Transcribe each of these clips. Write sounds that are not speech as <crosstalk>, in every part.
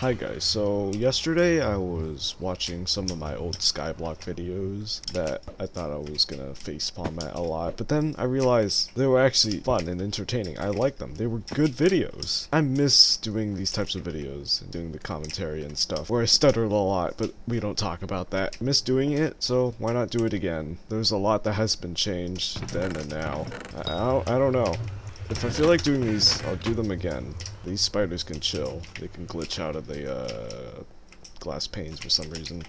Hi guys, so yesterday I was watching some of my old Skyblock videos that I thought I was gonna facepalm at a lot, but then I realized they were actually fun and entertaining. I like them. They were good videos. I miss doing these types of videos and doing the commentary and stuff where I stuttered a lot, but we don't talk about that. I miss doing it, so why not do it again? There's a lot that has been changed then and now. I, I, don't, I don't know. If I feel like doing these, I'll do them again. These spiders can chill. They can glitch out of the uh, glass panes for some reason.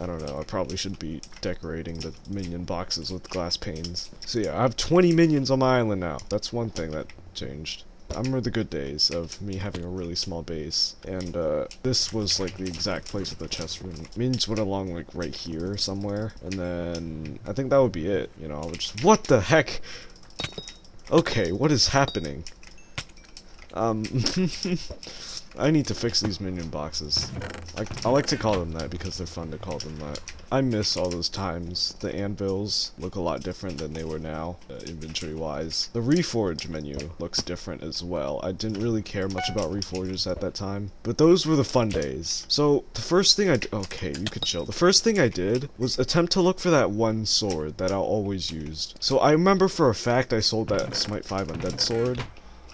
I don't know, I probably should be decorating the minion boxes with glass panes. So yeah, I have 20 minions on my island now. That's one thing that changed. I remember the good days of me having a really small base, and uh, this was like the exact place of the chest room. Minions went along like right here somewhere, and then I think that would be it, you know, I would just- What the heck? Okay, what is happening? Um, <laughs> I need to fix these minion boxes. I, I like to call them that because they're fun to call them that. I miss all those times. The anvils look a lot different than they were now, uh, inventory-wise. The Reforge menu looks different as well. I didn't really care much about Reforges at that time, but those were the fun days. So, the first thing I okay, you could chill. The first thing I did was attempt to look for that one sword that I always used. So I remember for a fact I sold that Smite 5 Undead sword,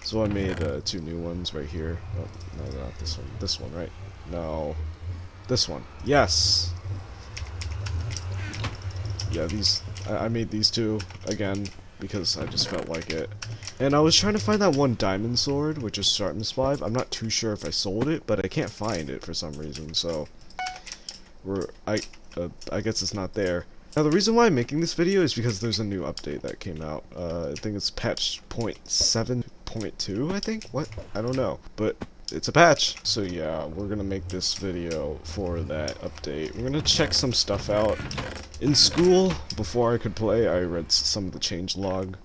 so I made uh, two new ones right here. Oh, no, not this one. This one, right? No. This one. Yes! Yeah, these... I, I made these two, again, because I just felt like it. And I was trying to find that one diamond sword, which is Sharpness 5. I'm not too sure if I sold it, but I can't find it for some reason, so... We're... I... Uh, I guess it's not there. Now the reason why I'm making this video is because there's a new update that came out. Uh, I think it's patch 0.7.2, I think? What? I don't know. But it's a patch. So yeah, we're gonna make this video for that update. We're gonna check some stuff out. In school, before I could play, I read some of the change log.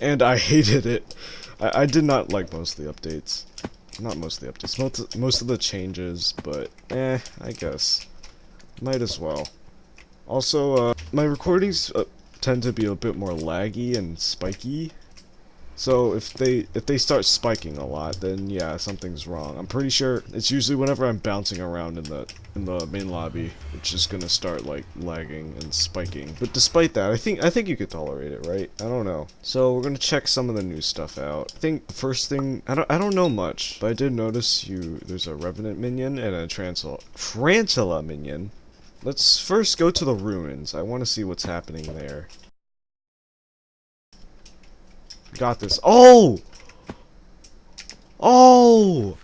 And I <laughs> hated it. I, I did not like most of the updates. Not most of the updates, most, most of the changes, but eh, I guess. Might as well. Also, uh, my recordings uh, tend to be a bit more laggy and spiky. So if they if they start spiking a lot, then yeah, something's wrong. I'm pretty sure it's usually whenever I'm bouncing around in the in the main lobby, it's just gonna start like lagging and spiking. But despite that, I think I think you could tolerate it, right? I don't know. So we're gonna check some of the new stuff out. I think first thing I don't I don't know much, but I did notice you there's a revenant minion and a tarantula tarantula minion. Let's first go to the ruins. I want to see what's happening there. Got this. Oh! Oh!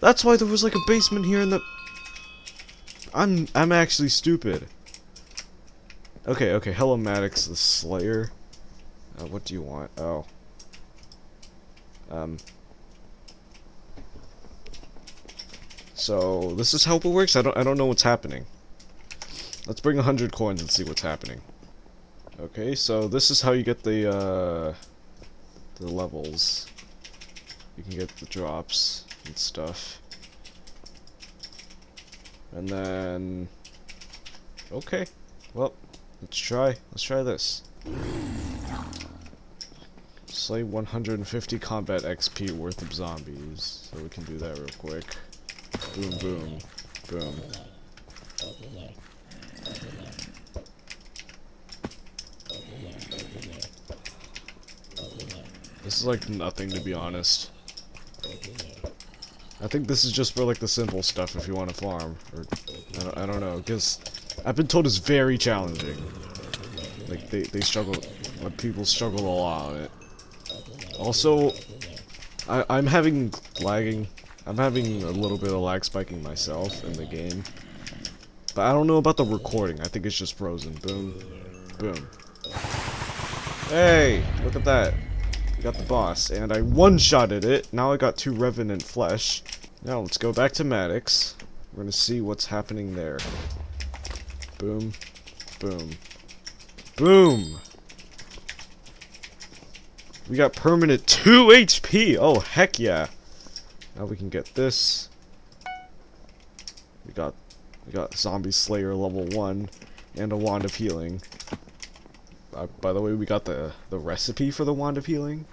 That's why there was like a basement here in the... I'm I'm actually stupid. Okay, okay, hello Maddox the Slayer. Uh, what do you want? Oh. Um. So, this is how it works? I don't I don't know what's happening. Let's bring a hundred coins and see what's happening. Okay, so this is how you get the uh, the levels. You can get the drops and stuff. And then, okay, well, let's try. Let's try this. Slay 150 combat XP worth of zombies. So we can do that real quick. Boom, boom, boom. This is like nothing to be honest. I think this is just for like the simple stuff if you want to farm. Or, I don't, I don't know, because I've been told it's very challenging. Like, they, they struggle, like, people struggle a lot on it. Also, I, I'm having lagging, I'm having a little bit of lag spiking myself in the game. But I don't know about the recording, I think it's just frozen. Boom, boom. Hey, look at that. Got the boss, and I one-shotted it. Now I got two Revenant Flesh. Now let's go back to Maddox. We're gonna see what's happening there. Boom, boom, boom! We got permanent 2 HP! Oh, heck yeah! Now we can get this. We got we got Zombie Slayer level 1 and a Wand of Healing. Uh, by the way, we got the, the recipe for the Wand of Healing.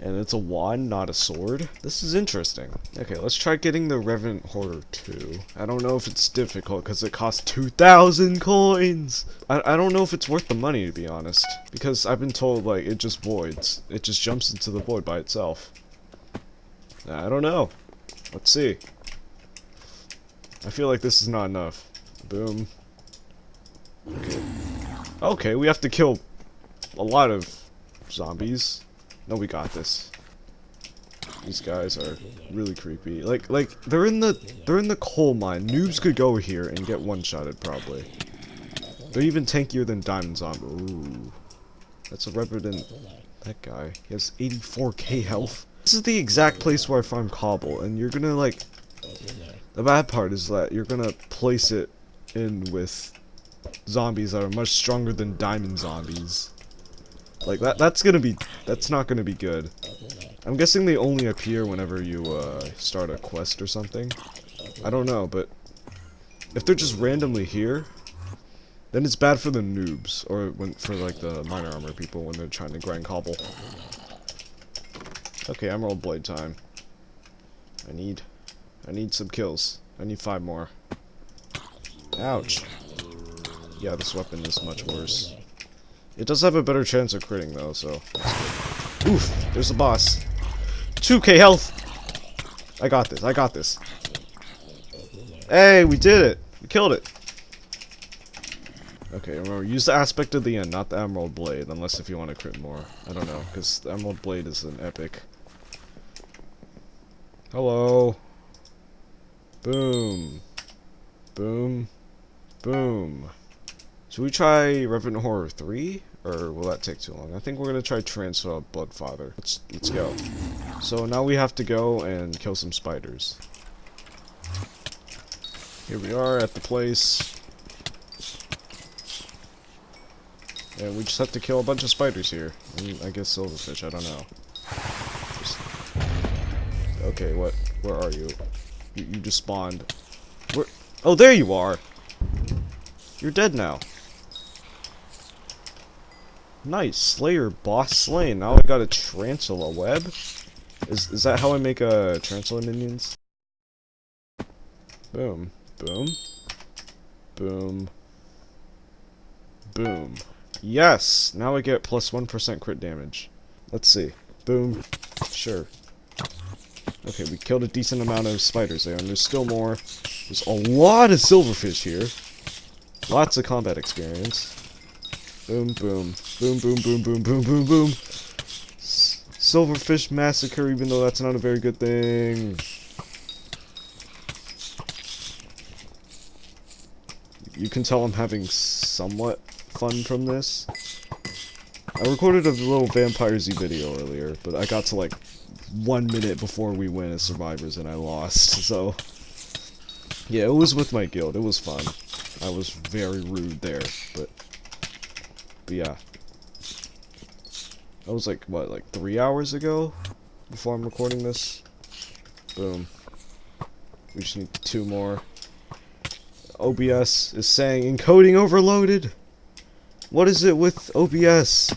And it's a wand, not a sword. This is interesting. Okay, let's try getting the Revenant Horror 2. I don't know if it's difficult because it costs 2,000 coins! I, I don't know if it's worth the money, to be honest. Because I've been told, like, it just voids. It just jumps into the void by itself. I don't know. Let's see. I feel like this is not enough. Boom. Okay. Okay, we have to kill a lot of zombies. No, we got this. These guys are really creepy. Like, like they're in the they're in the coal mine. Noobs could go here and get one-shotted probably. They're even tankier than Diamond Zombie. Ooh, that's a revenant. That guy. He has 84k health. This is the exact place where I farm cobble, and you're gonna like. The bad part is that you're gonna place it in with zombies that are much stronger than diamond zombies. Like that that's gonna be that's not gonna be good. I'm guessing they only appear whenever you uh, start a quest or something. I don't know, but if they're just randomly here, then it's bad for the noobs or when for like the miner armor people when they're trying to grind cobble. Okay, Emerald Blade time. I need I need some kills. I need five more. Ouch. Yeah, this weapon is much worse. It does have a better chance of critting though, so Oof, there's the boss. 2k health! I got this, I got this. Hey, we did it! We killed it! Okay, remember, use the aspect of the end, not the Emerald Blade, unless if you want to crit more. I don't know, because the Emerald Blade is an epic. Hello. Boom. Boom. Boom. Should we try Revenant Horror 3? Or will that take too long? I think we're gonna try Transfer Broodfather. Let's let's go. So now we have to go and kill some spiders. Here we are at the place. And we just have to kill a bunch of spiders here. And I guess silverfish, I don't know. Just... Okay, what? Where are you? you? You just spawned. Where? Oh, there you are! You're dead now. Nice, Slayer boss slain. Now I got a Tarantula web. Is is that how I make a uh, Tarantula minions? Boom, boom, boom, boom. Yes, now I get plus one percent crit damage. Let's see. Boom. Sure. Okay, we killed a decent amount of spiders there, and there's still more. There's a lot of silverfish here. Lots of combat experience. Boom, boom. Boom, boom, boom, boom, boom, boom, boom. Silverfish Massacre, even though that's not a very good thing. You can tell I'm having somewhat fun from this. I recorded a little Vampire Z video earlier, but I got to like one minute before we win as survivors and I lost, <laughs> so... Yeah, it was with my guild, it was fun. I was very rude there, but but yeah. That was like, what, like three hours ago? Before I'm recording this? Boom. We just need two more. OBS is saying encoding overloaded. What is it with OBS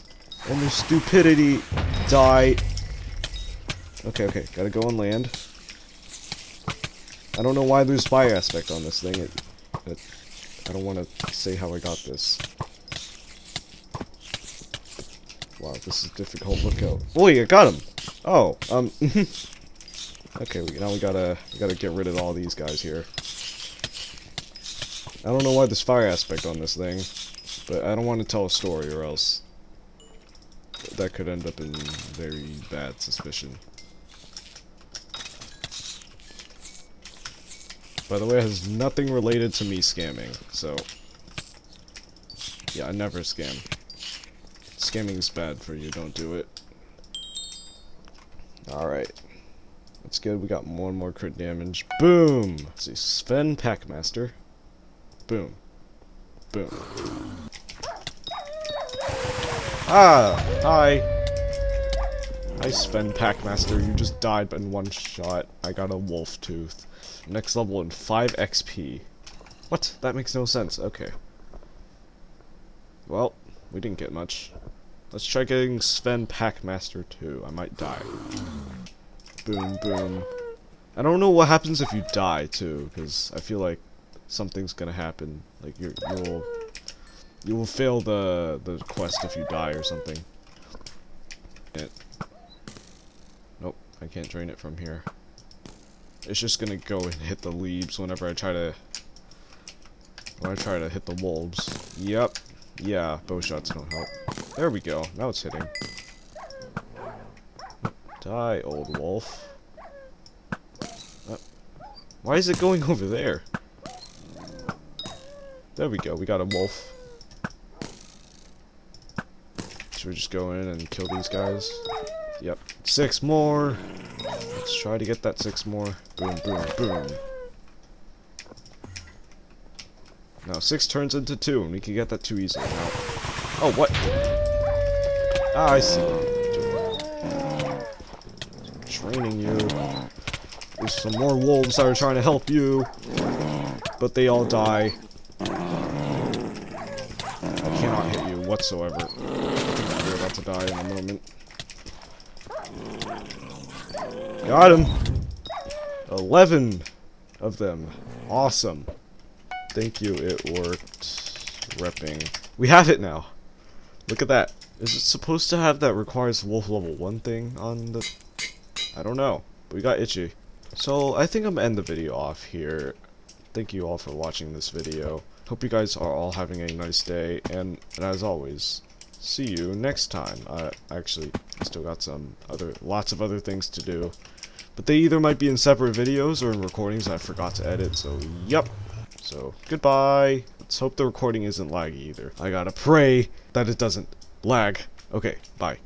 and their stupidity? Die. Okay, okay, gotta go on land. I don't know why there's fire aspect on this thing. It, it, I don't want to say how I got this. Wow, this is difficult. Look out. Boy, I got him! Oh, um... <laughs> okay, we, now we gotta, we gotta get rid of all these guys here. I don't know why there's fire aspect on this thing, but I don't want to tell a story or else that could end up in very bad suspicion. By the way, it has nothing related to me scamming, so... Yeah, I never scam. Scamming's bad for you, don't do it. Alright. That's good, we got one more crit damage. Boom! Let's see, Sven Packmaster. Boom. Boom. Ah! Hi! Hi, Sven Packmaster. You just died in one shot. I got a wolf tooth. Next level in 5 XP. What? That makes no sense. Okay. Well, we didn't get much. Let's try getting Sven Packmaster too. I might die. Boom, boom. I don't know what happens if you die, too, because I feel like something's gonna happen. Like, you're, you'll... You will fail the, the quest if you die or something. It. Nope, I can't drain it from here. It's just gonna go and hit the leaves whenever I try to... When I try to hit the wolves. Yep. Yeah, bow shots don't help. There we go. Now it's hitting. Die, old wolf. Uh, why is it going <laughs> over there? There we go. We got a wolf. Should we just go in and kill these guys? Yep. Six more. Let's try to get that six more. Boom, boom, boom. Now, six turns into two, and we can get that too easily now. Oh, what? Ah, I see. Training you. There's some more wolves that are trying to help you. But they all die. I cannot hit you whatsoever. You're about to die in a moment. Got him! 11 of them. Awesome. Thank you, it worked. Repping. We have it now. Look at that. Is it supposed to have that requires wolf level 1 thing on the... I don't know. But we got itchy. So, I think I'm gonna end the video off here. Thank you all for watching this video. Hope you guys are all having a nice day, and, and as always, see you next time. I actually still got some other, lots of other things to do. But they either might be in separate videos or in recordings I forgot to edit, so yep. So, goodbye. Let's hope the recording isn't laggy either. I gotta pray that it doesn't lag. Okay, bye.